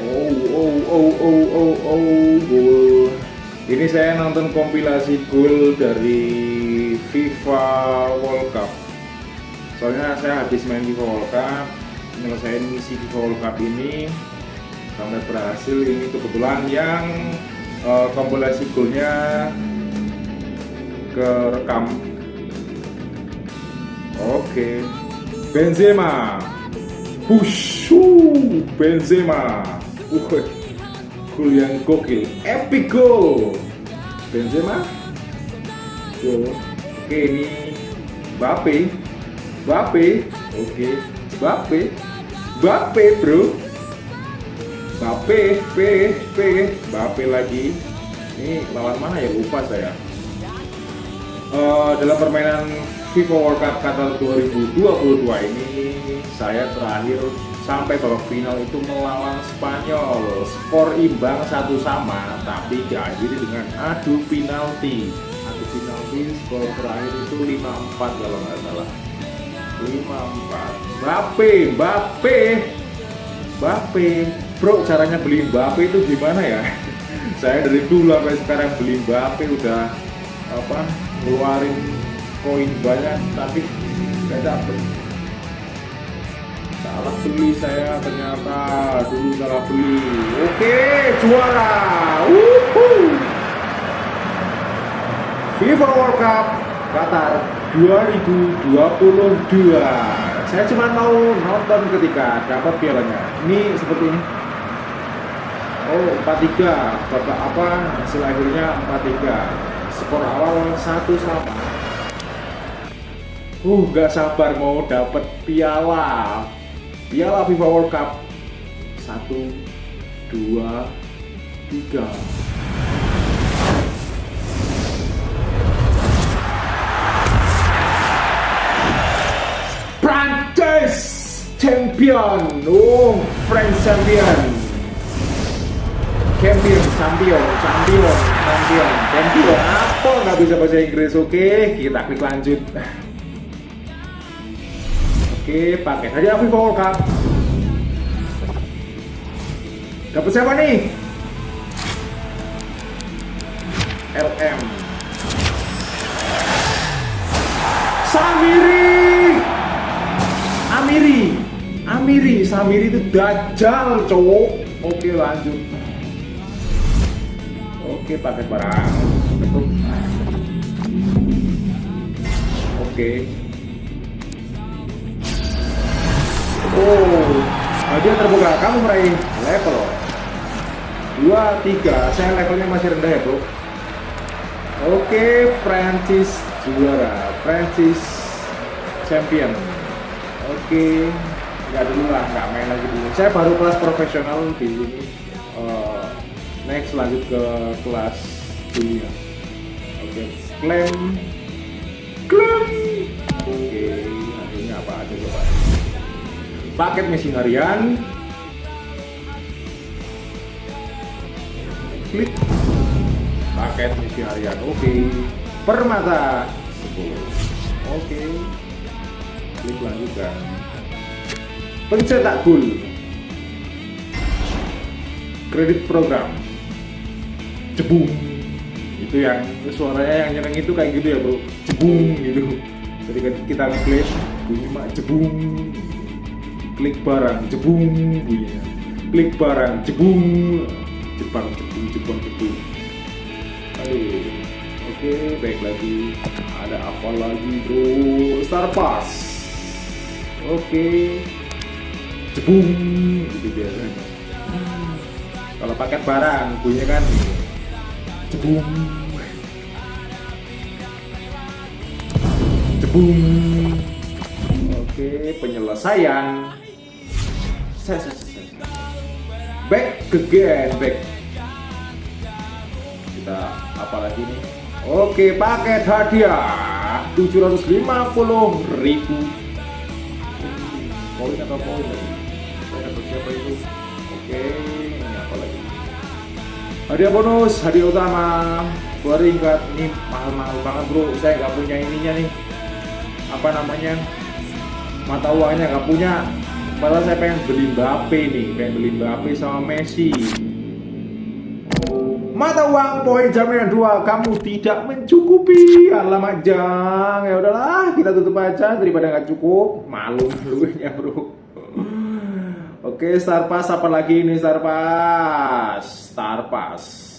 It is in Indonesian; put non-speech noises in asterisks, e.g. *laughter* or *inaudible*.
Oh, oh, oh, oh, oh, oh, gol. Ini saya nonton kompilasi gol dari FIFA World Cup. Soalnya saya habis main FIFA World Cup, nyelesain misi FIFA World Cup ini sampai berhasil. Ini kebetulan yang uh, kompilasi golnya kerekam. Oke, Benzema, Bushu, Benzema, uh, gol yang gokil, epic goal, Benzema, gol. Oke ini Bape, Bape, oke, Bape, Bape bro, Bape, P, P, Bape lagi. Ini lawan mana ya? Lupa saya. Uh, dalam permainan FIFA World Cup Qatar 2022 ini saya terakhir sampai babak final itu melawan Spanyol. Skor imbang satu sama tapi diakhiri dengan adu penalti. Adu penalti skor terakhir itu 5-4 kalau nggak salah. 5-4 Mbappe Mbappe. Mbappe. Bro caranya beli Mbappe itu gimana ya? *laughs* Saya dari dulu sampai sekarang beli Mbappe udah apa ngeluarin koin banyak tapi nggak dapet salah beli saya ternyata dulu salah beli. Oke juara. Woohoo! FIFA World Cup Qatar 2022 saya cuma mau nonton ketika dapat pialanya. Ini seperti ini. Oh 43 bapak apa? Hasil akhirnya 43 skor awal satu sama uh gak sabar mau dapet piala piala FIFA World Cup. Satu dua tiga. Prancis champion. Oh French champion. Champion champion champion champion. Champion apa? Nggak bisa bahasa Inggris. Oke kita klik lanjut oke pakai FIFA World Cup dapat siapa nih? LM Samiri! Amiri. Amiri Samiri itu dajjal cowok. Oke lanjut. Oke paket barang. Oke oh hadiah terbuka. Kamu meraih level. 2 3 saya levelnya masih rendah ya bro oke Prancis juara. Prancis champion. Oke. Nggak dulu lah nggak main lagi dulu. Saya baru kelas profesional di sini uh, next lanjut ke kelas dunia. Oke klaim paket misi harian. Klik. Paket misi harian oke. Permata. 10 oke. Klik lanjutkan. Pencetak gol kredit program. Jebung. Itu yang suaranya yang nyeneng itu kayak gitu ya bro. Jebung gitu. Jadi kita klik bunyi mak jebung klik barang jebung bunyinya klik barang jebung jepang jebung jepang jebung. Aduh oke baik lagi. Ada apa lagi bro? Star pass. Oke. Jebung gitu biasanya. Kalau paket barang bunyinya kan? Jebung. Jebung. Oke penyelesaian. Back again back. Kita apa lagi nih? Oke paket hadiah. 750 ribu. Poin atau poin? Siapa itu oke ini apa lagi? Hadiah bonus hadiah utama. Baru ingat ini mahal-mahal banget bro. Saya nggak punya ininya nih. Apa namanya? Mata uangnya nggak punya Malah saya pengen beli Mbappe nih, pengen beli Mbappe sama Messi. Mata uang poin jaminan dua kamu tidak mencukupi. Alamat jang ya udahlah kita tutup aja. Daripada nggak cukup malu *laughs* malunya bro. Oke Starpas apa lagi ini Starpas Starpas